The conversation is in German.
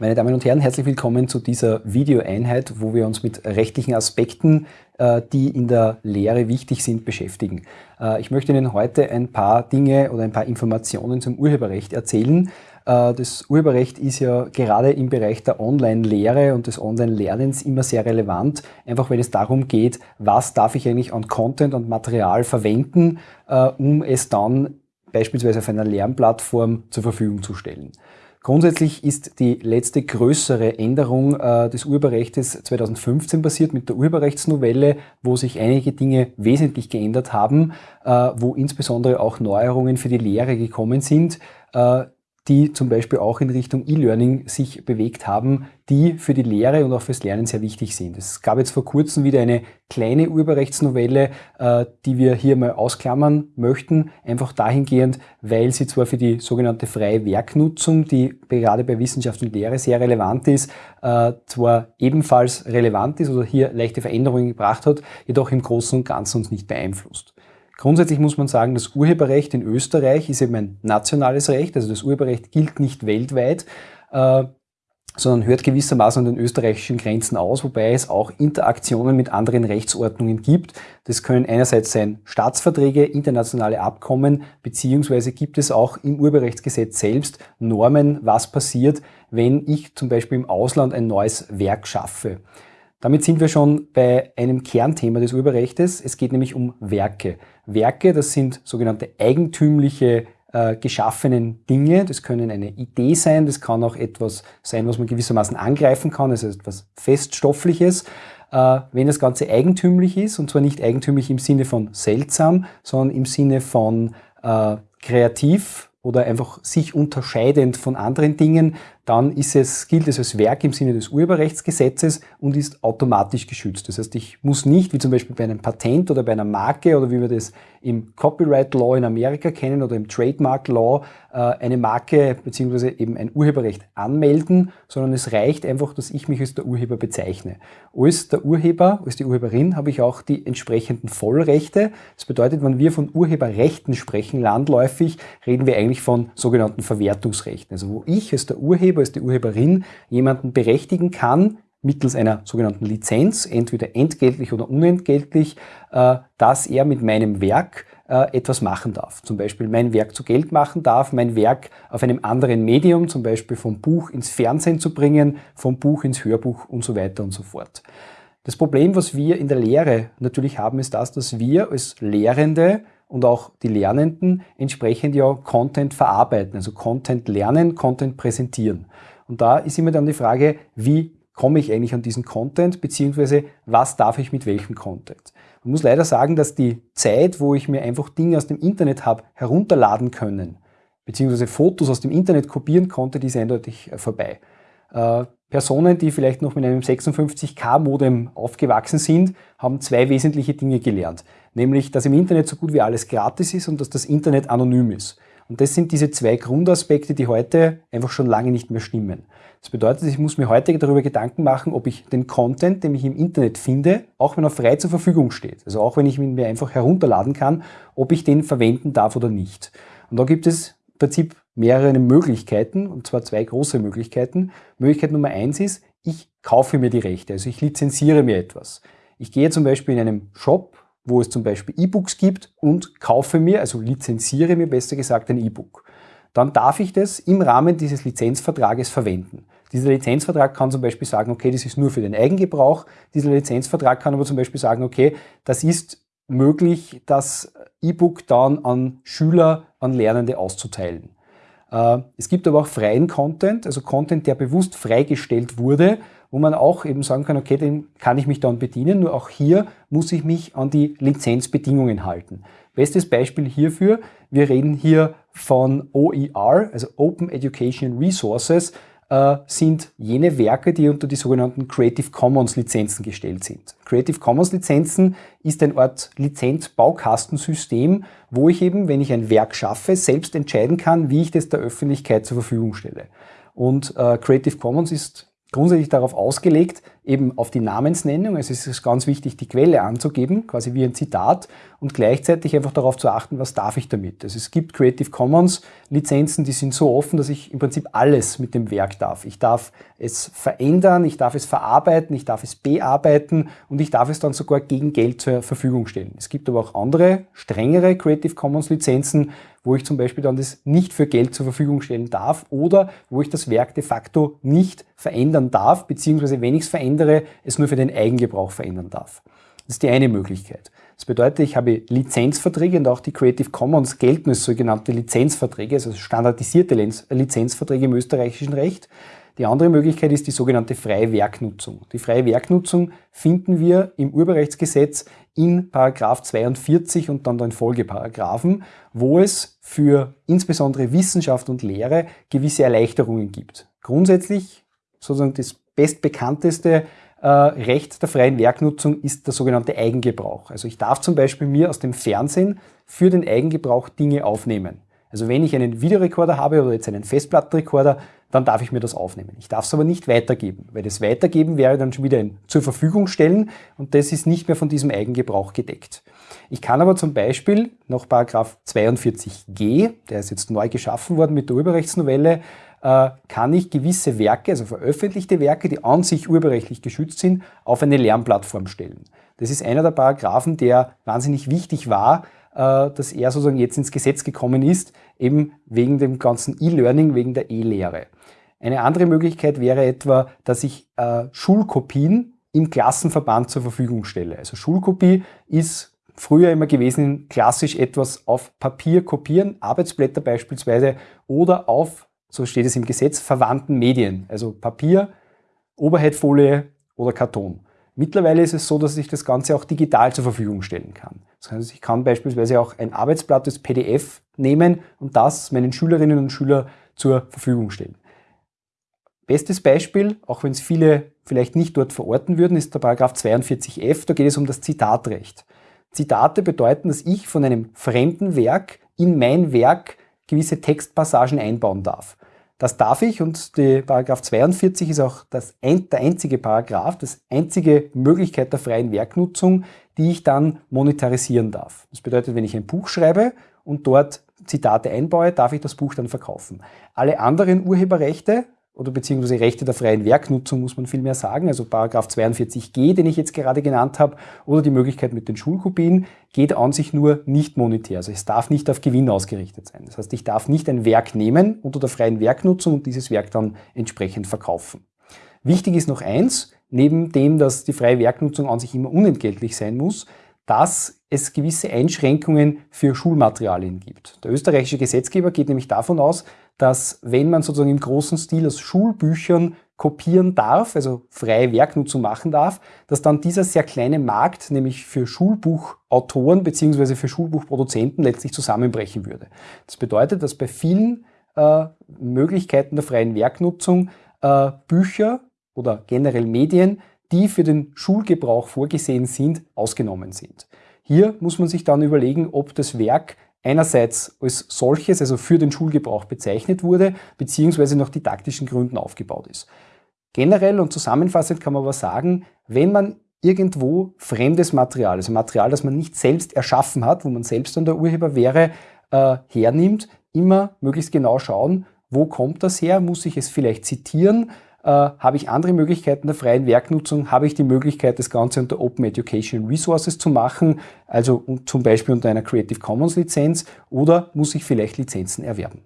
Meine Damen und Herren, herzlich willkommen zu dieser Videoeinheit, wo wir uns mit rechtlichen Aspekten, äh, die in der Lehre wichtig sind, beschäftigen. Äh, ich möchte Ihnen heute ein paar Dinge oder ein paar Informationen zum Urheberrecht erzählen. Äh, das Urheberrecht ist ja gerade im Bereich der Online-Lehre und des Online-Lernens immer sehr relevant, einfach wenn es darum geht, was darf ich eigentlich an Content und Material verwenden, um es dann beispielsweise auf einer Lernplattform zur Verfügung zu stellen. Grundsätzlich ist die letzte größere Änderung äh, des Urheberrechts 2015 passiert mit der Urheberrechtsnovelle, wo sich einige Dinge wesentlich geändert haben, äh, wo insbesondere auch Neuerungen für die Lehre gekommen sind, äh, die zum Beispiel auch in Richtung E-Learning sich bewegt haben, die für die Lehre und auch fürs Lernen sehr wichtig sind. Es gab jetzt vor kurzem wieder eine kleine Urheberrechtsnovelle, äh, die wir hier mal ausklammern möchten, einfach dahingehend, weil sie zwar für die sogenannte freie Werknutzung, die gerade bei Wissenschaft und Lehre sehr relevant ist, äh, zwar ebenfalls relevant ist oder hier leichte Veränderungen gebracht hat, jedoch im Großen und Ganzen uns nicht beeinflusst. Grundsätzlich muss man sagen, das Urheberrecht in Österreich ist eben ein nationales Recht, also das Urheberrecht gilt nicht weltweit, äh, sondern hört gewissermaßen an den österreichischen Grenzen aus, wobei es auch Interaktionen mit anderen Rechtsordnungen gibt. Das können einerseits sein Staatsverträge, internationale Abkommen, beziehungsweise gibt es auch im Urheberrechtsgesetz selbst Normen, was passiert, wenn ich zum Beispiel im Ausland ein neues Werk schaffe. Damit sind wir schon bei einem Kernthema des Urheberrechts. Es geht nämlich um Werke. Werke, das sind sogenannte eigentümliche äh, geschaffenen Dinge. Das können eine Idee sein, das kann auch etwas sein, was man gewissermaßen angreifen kann, also etwas Feststoffliches. Äh, wenn das Ganze eigentümlich ist, und zwar nicht eigentümlich im Sinne von seltsam, sondern im Sinne von äh, kreativ, oder einfach sich unterscheidend von anderen Dingen, dann ist es, gilt es als Werk im Sinne des Urheberrechtsgesetzes und ist automatisch geschützt. Das heißt, ich muss nicht, wie zum Beispiel bei einem Patent oder bei einer Marke oder wie wir das im Copyright Law in Amerika kennen oder im Trademark Law, äh, eine Marke bzw. eben ein Urheberrecht anmelden, sondern es reicht einfach, dass ich mich als der Urheber bezeichne. Als der Urheber, als die Urheberin habe ich auch die entsprechenden Vollrechte. Das bedeutet, wenn wir von Urheberrechten sprechen, landläufig, reden wir eigentlich von sogenannten Verwertungsrechten. Also wo ich als der Urheber, als die Urheberin jemanden berechtigen kann, mittels einer sogenannten Lizenz, entweder entgeltlich oder unentgeltlich, äh, dass er mit meinem Werk äh, etwas machen darf. Zum Beispiel mein Werk zu Geld machen darf, mein Werk auf einem anderen Medium, zum Beispiel vom Buch ins Fernsehen zu bringen, vom Buch ins Hörbuch und so weiter und so fort. Das Problem, was wir in der Lehre natürlich haben, ist das, dass wir als Lehrende und auch die Lernenden entsprechend ja Content verarbeiten, also Content lernen, Content präsentieren. Und da ist immer dann die Frage, wie komme ich eigentlich an diesen Content, beziehungsweise was darf ich mit welchem Content. Man muss leider sagen, dass die Zeit, wo ich mir einfach Dinge aus dem Internet habe herunterladen können, beziehungsweise Fotos aus dem Internet kopieren konnte, die ist eindeutig äh, vorbei. Personen, die vielleicht noch mit einem 56K-Modem aufgewachsen sind, haben zwei wesentliche Dinge gelernt. Nämlich, dass im Internet so gut wie alles gratis ist und dass das Internet anonym ist. Und das sind diese zwei Grundaspekte, die heute einfach schon lange nicht mehr stimmen. Das bedeutet, ich muss mir heute darüber Gedanken machen, ob ich den Content, den ich im Internet finde, auch wenn er frei zur Verfügung steht, also auch wenn ich ihn mir einfach herunterladen kann, ob ich den verwenden darf oder nicht. Und da gibt es im Prinzip mehrere Möglichkeiten, und zwar zwei große Möglichkeiten. Möglichkeit Nummer eins ist, ich kaufe mir die Rechte, also ich lizenziere mir etwas. Ich gehe zum Beispiel in einem Shop wo es zum Beispiel E-Books gibt und kaufe mir, also lizenziere mir besser gesagt ein E-Book. Dann darf ich das im Rahmen dieses Lizenzvertrages verwenden. Dieser Lizenzvertrag kann zum Beispiel sagen, okay, das ist nur für den Eigengebrauch. Dieser Lizenzvertrag kann aber zum Beispiel sagen, okay, das ist möglich, das E-Book dann an Schüler, an Lernende auszuteilen. Äh, es gibt aber auch freien Content, also Content, der bewusst freigestellt wurde, wo man auch eben sagen kann, okay, den kann ich mich dann bedienen, nur auch hier muss ich mich an die Lizenzbedingungen halten. Bestes Beispiel hierfür, wir reden hier von OER, also Open Education Resources, äh, sind jene Werke, die unter die sogenannten Creative Commons Lizenzen gestellt sind. Creative Commons Lizenzen ist ein Art Lizenzbaukastensystem, wo ich eben, wenn ich ein Werk schaffe, selbst entscheiden kann, wie ich das der Öffentlichkeit zur Verfügung stelle. Und äh, Creative Commons ist grundsätzlich darauf ausgelegt, eben auf die Namensnennung, es ist ganz wichtig, die Quelle anzugeben, quasi wie ein Zitat und gleichzeitig einfach darauf zu achten, was darf ich damit. Also es gibt Creative Commons Lizenzen, die sind so offen, dass ich im Prinzip alles mit dem Werk darf. Ich darf es verändern, ich darf es verarbeiten, ich darf es bearbeiten und ich darf es dann sogar gegen Geld zur Verfügung stellen. Es gibt aber auch andere, strengere Creative Commons Lizenzen, wo ich zum Beispiel dann das nicht für Geld zur Verfügung stellen darf oder wo ich das Werk de facto nicht verändern darf, beziehungsweise wenn ich es verändere, es nur für den Eigengebrauch verändern darf. Das ist die eine Möglichkeit. Das bedeutet, ich habe Lizenzverträge und auch die Creative Commons gelten als sogenannte Lizenzverträge, also standardisierte Lizenzverträge im österreichischen Recht. Die andere Möglichkeit ist die sogenannte freie Werknutzung. Die freie Werknutzung finden wir im Urheberrechtsgesetz in Paragraph 42 und dann den Folgeparagraphen, wo es für insbesondere Wissenschaft und Lehre gewisse Erleichterungen gibt. Grundsätzlich sozusagen das bestbekannteste äh, Recht der freien Werknutzung ist der sogenannte Eigengebrauch. Also ich darf zum Beispiel mir aus dem Fernsehen für den Eigengebrauch Dinge aufnehmen. Also wenn ich einen Videorekorder habe oder jetzt einen Festplattenrekorder, dann darf ich mir das aufnehmen. Ich darf es aber nicht weitergeben, weil das Weitergeben wäre dann schon wieder ein zur Verfügung stellen und das ist nicht mehr von diesem Eigengebrauch gedeckt. Ich kann aber zum Beispiel nach 42g, der ist jetzt neu geschaffen worden mit der Urheberrechtsnovelle, äh, kann ich gewisse Werke, also veröffentlichte Werke, die an sich urheberrechtlich geschützt sind, auf eine Lernplattform stellen. Das ist einer der Paragraphen, der wahnsinnig wichtig war, äh, dass er sozusagen jetzt ins Gesetz gekommen ist, eben wegen dem ganzen E-Learning, wegen der E-Lehre. Eine andere Möglichkeit wäre etwa, dass ich äh, Schulkopien im Klassenverband zur Verfügung stelle. Also Schulkopie ist früher immer gewesen, klassisch etwas auf Papier kopieren, Arbeitsblätter beispielsweise, oder auf, so steht es im Gesetz, verwandten Medien, also Papier, Oberheadfolie oder Karton. Mittlerweile ist es so, dass ich das Ganze auch digital zur Verfügung stellen kann. Das heißt, ich kann beispielsweise auch ein Arbeitsblatt des PDF nehmen und das meinen Schülerinnen und Schülern zur Verfügung stellen. Bestes Beispiel, auch wenn es viele vielleicht nicht dort verorten würden, ist der Paragraph 42f, da geht es um das Zitatrecht. Zitate bedeuten, dass ich von einem fremden Werk in mein Werk gewisse Textpassagen einbauen darf. Das darf ich und die Paragraph 42 ist auch das, der einzige Paragraph, das einzige Möglichkeit der freien Werknutzung, die ich dann monetarisieren darf. Das bedeutet, wenn ich ein Buch schreibe und dort Zitate einbaue, darf ich das Buch dann verkaufen. Alle anderen Urheberrechte oder beziehungsweise Rechte der freien Werknutzung, muss man vielmehr sagen, also Paragraph 42g, den ich jetzt gerade genannt habe, oder die Möglichkeit mit den Schulkopien, geht an sich nur nicht monetär. Also es darf nicht auf Gewinn ausgerichtet sein. Das heißt, ich darf nicht ein Werk nehmen unter der freien Werknutzung und dieses Werk dann entsprechend verkaufen. Wichtig ist noch eins, neben dem, dass die freie Werknutzung an sich immer unentgeltlich sein muss, dass es gewisse Einschränkungen für Schulmaterialien gibt. Der österreichische Gesetzgeber geht nämlich davon aus, dass wenn man sozusagen im großen Stil aus Schulbüchern kopieren darf, also freie Werknutzung machen darf, dass dann dieser sehr kleine Markt, nämlich für Schulbuchautoren bzw. für Schulbuchproduzenten letztlich zusammenbrechen würde. Das bedeutet, dass bei vielen äh, Möglichkeiten der freien Werknutzung äh, Bücher oder generell Medien, die für den Schulgebrauch vorgesehen sind, ausgenommen sind. Hier muss man sich dann überlegen, ob das Werk einerseits als solches, also für den Schulgebrauch bezeichnet wurde, beziehungsweise nach didaktischen Gründen aufgebaut ist. Generell und zusammenfassend kann man aber sagen, wenn man irgendwo fremdes Material, also Material, das man nicht selbst erschaffen hat, wo man selbst dann der Urheber wäre, äh, hernimmt, immer möglichst genau schauen, wo kommt das her, muss ich es vielleicht zitieren, äh, habe ich andere Möglichkeiten der freien Werknutzung, habe ich die Möglichkeit, das Ganze unter Open Education Resources zu machen, also zum Beispiel unter einer Creative Commons Lizenz, oder muss ich vielleicht Lizenzen erwerben.